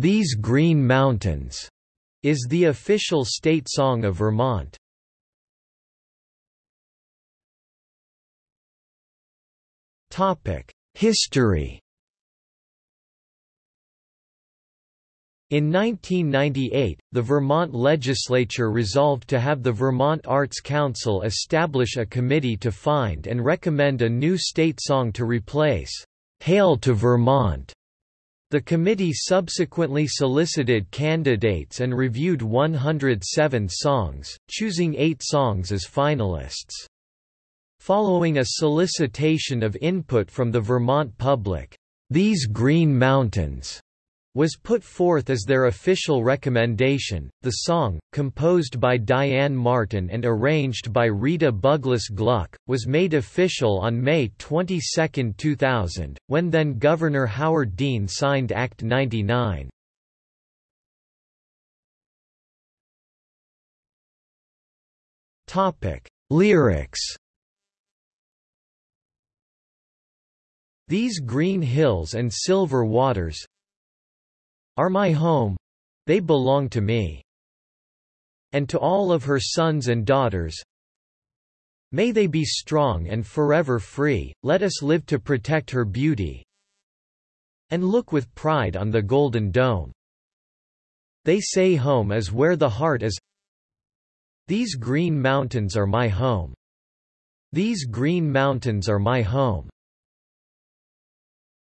These Green Mountains is the official state song of Vermont. Topic: History In 1998, the Vermont legislature resolved to have the Vermont Arts Council establish a committee to find and recommend a new state song to replace Hail to Vermont. The committee subsequently solicited candidates and reviewed 107 songs, choosing eight songs as finalists. Following a solicitation of input from the Vermont public, These Green Mountains was put forth as their official recommendation. The song, composed by Diane Martin and arranged by Rita Buglass Gluck, was made official on May 22, 2000, when then Governor Howard Dean signed Act 99. Topic: Lyrics. These green hills and silver waters are my home they belong to me. And to all of her sons and daughters, May they be strong and forever free, let us live to protect her beauty and look with pride on the Golden Dome. They say home is where the heart is These green mountains are my home. These green mountains are my home.